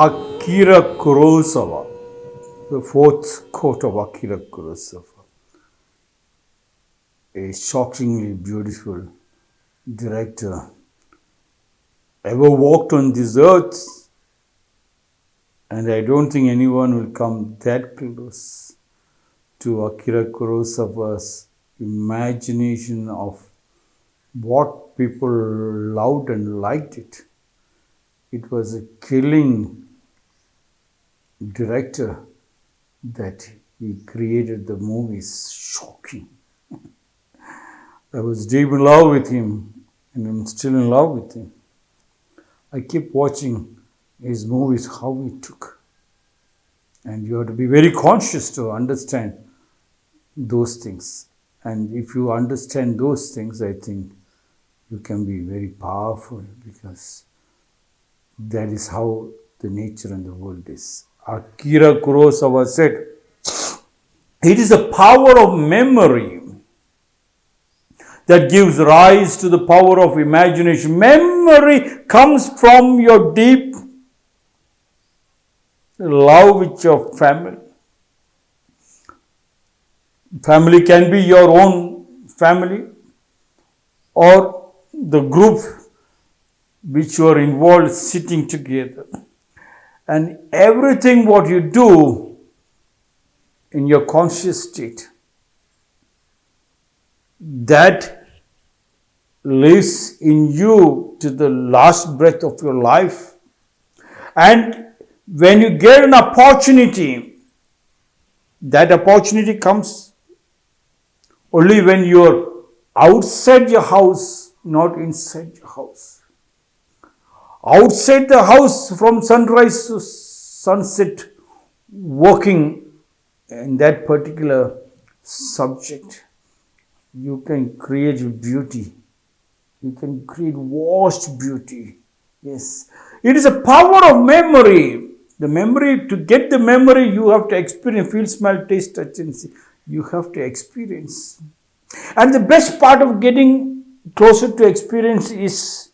Akira Kurosawa, the fourth quote of Akira Kurosawa. A shockingly beautiful director ever walked on this earth, and I don't think anyone will come that close to Akira Kurosawa's imagination of what people loved and liked it. It was a killing director that he created the movies. Shocking. I was deep in love with him, and I'm still in love with him. I keep watching his movies, how he took. And you have to be very conscious to understand those things. And if you understand those things, I think you can be very powerful because that is how the nature and the world is. Akira Kurosawa said, It is the power of memory that gives rise to the power of imagination. Memory comes from your deep love with your family. Family can be your own family or the group which you are involved sitting together. And everything what you do in your conscious state, that lives in you to the last breath of your life. And when you get an opportunity, that opportunity comes only when you're outside your house, not inside your house. Outside the house from sunrise to sunset, working in that particular subject, you can create beauty. You can create vast beauty. Yes. It is a power of memory. The memory, to get the memory, you have to experience, feel, smell, taste, touch, and see. You have to experience. And the best part of getting closer to experience is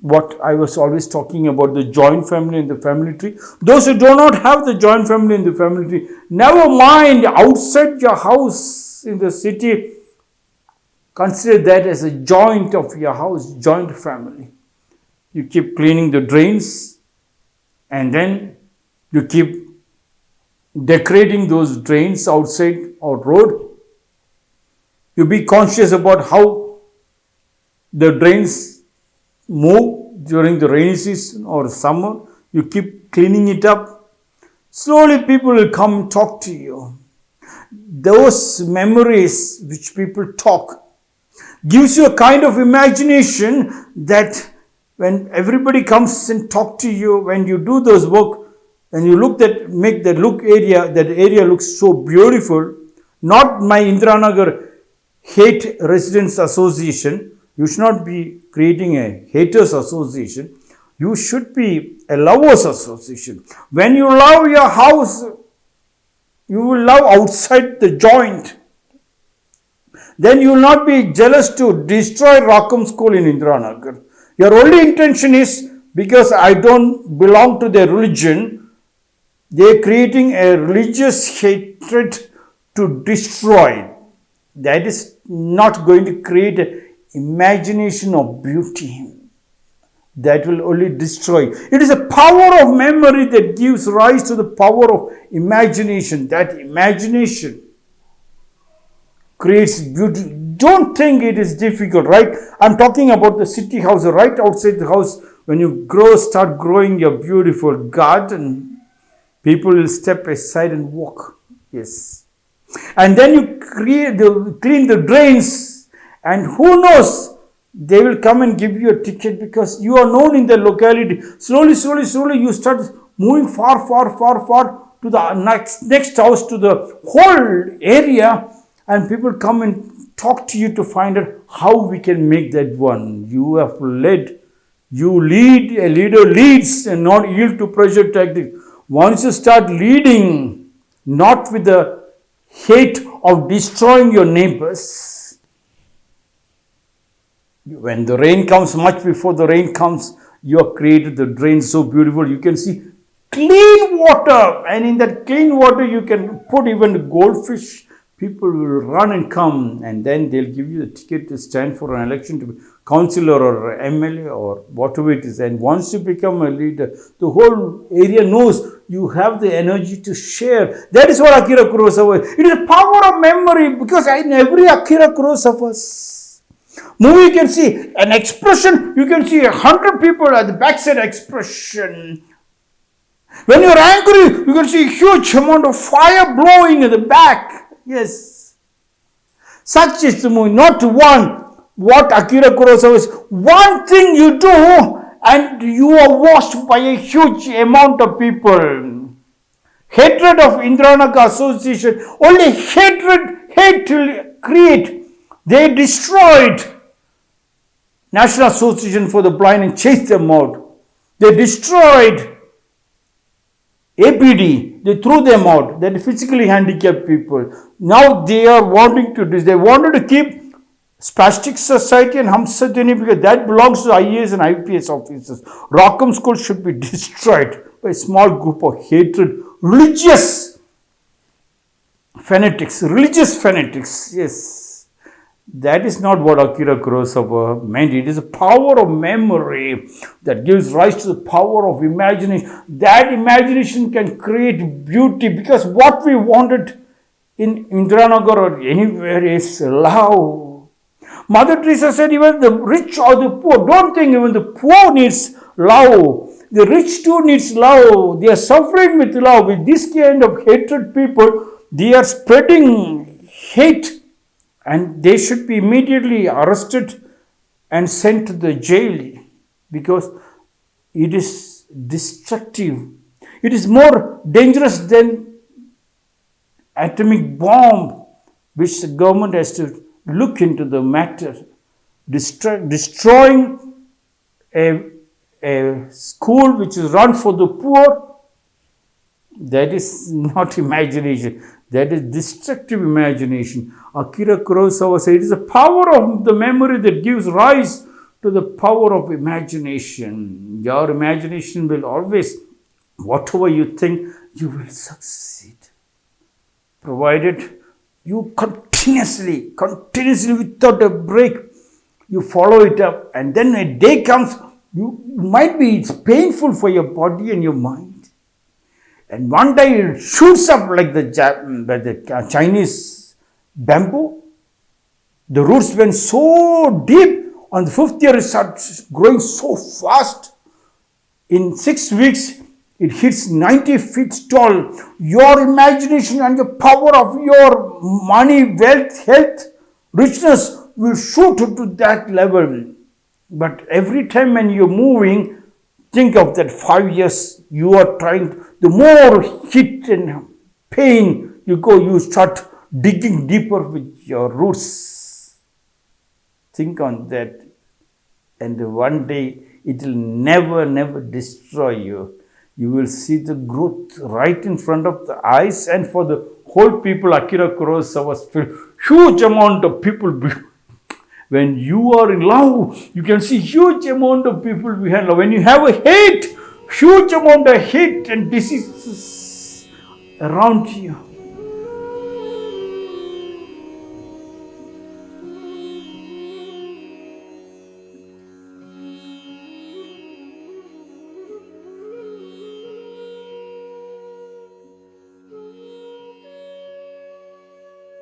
what I was always talking about the joint family and the family tree. Those who do not have the joint family and the family tree, never mind outside your house in the city, consider that as a joint of your house, joint family. You keep cleaning the drains and then you keep decorating those drains outside or road you be conscious about how the drains move during the rainy season or summer. You keep cleaning it up. Slowly people will come talk to you. Those memories which people talk gives you a kind of imagination that when everybody comes and talk to you, when you do those work, and you look that make that look area, that area looks so beautiful. Not my Indiranagar hate residents association. You should not be creating a haters association. You should be a lovers association. When you love your house, you will love outside the joint. Then you will not be jealous to destroy Rakum School in Indiranagar. Your only intention is because I don't belong to their religion, they are creating a religious hatred to destroy that is not going to create imagination of beauty that will only destroy. It is a power of memory that gives rise to the power of imagination. That imagination creates beauty. Don't think it is difficult, right? I'm talking about the city house, right outside the house. When you grow, start growing your beautiful garden, people will step aside and walk. Yes. And then you create the, clean the drains and who knows, they will come and give you a ticket because you are known in the locality. Slowly, slowly, slowly you start moving far, far, far, far to the next, next house to the whole area and people come and talk to you to find out how we can make that one. You have led, you lead, a leader leads and not yield to pressure tactics. Once you start leading, not with the hate of destroying your neighbors. When the rain comes, much before the rain comes, you have created the drain so beautiful. You can see clean water, and in that clean water, you can put even goldfish. People will run and come, and then they'll give you the ticket to stand for an election to be councillor or MLA or whatever it is. And once you become a leader, the whole area knows you have the energy to share. That is what Akira Kurosawa is. It is a power of memory because in every Akira Kurosawa's movie you can see an expression, you can see a hundred people at the backside expression. When you are angry, you can see a huge amount of fire blowing in the back. Yes. Such is the movie, not one. What Akira Kurosawa is, one thing you do and you are watched by a huge amount of people. Hatred of Indiranagar Association, only hatred, hate to create. They destroyed National Association for the Blind and chased them out. They destroyed APD, they threw them out. That physically handicapped people. Now they are wanting to do, they wanted to keep Spastic Society and Hamsadini because that belongs to IAS and IPS officers. Rakum School should be destroyed by a small group of hatred, religious fanatics, religious fanatics. Yes, that is not what Akira Kurosawa meant. It is a power of memory that gives rise to the power of imagination. That imagination can create beauty because what we wanted in Indiranagar or anywhere is love Mother Teresa said, even the rich or the poor, don't think even the poor needs love. The rich too needs love. They are suffering with love. With this kind of hatred people, they are spreading hate and they should be immediately arrested and sent to the jail because it is destructive. It is more dangerous than atomic bomb which the government has to look into the matter, destroy, destroying a, a school which is run for the poor, that is not imagination. That is destructive imagination. Akira Kurosawa said it is the power of the memory that gives rise to the power of imagination. Your imagination will always, whatever you think, you will succeed. Provided you continuously, continuously without a break, you follow it up, and then a day comes, you might be it's painful for your body and your mind. And one day it shoots up like the, the Chinese bamboo. The roots went so deep, on the fifth year it starts growing so fast. In six weeks, it hits 90 feet tall. Your imagination and the power of your money, wealth, health, richness will shoot to that level. But every time when you're moving, think of that five years you are trying, the more hit and pain you go, you start digging deeper with your roots. Think on that. And one day it will never, never destroy you you will see the growth right in front of the eyes and for the whole people Akira Kurosawa's feel huge amount of people when you are in love you can see huge amount of people behind love when you have a hate huge amount of hate and diseases around you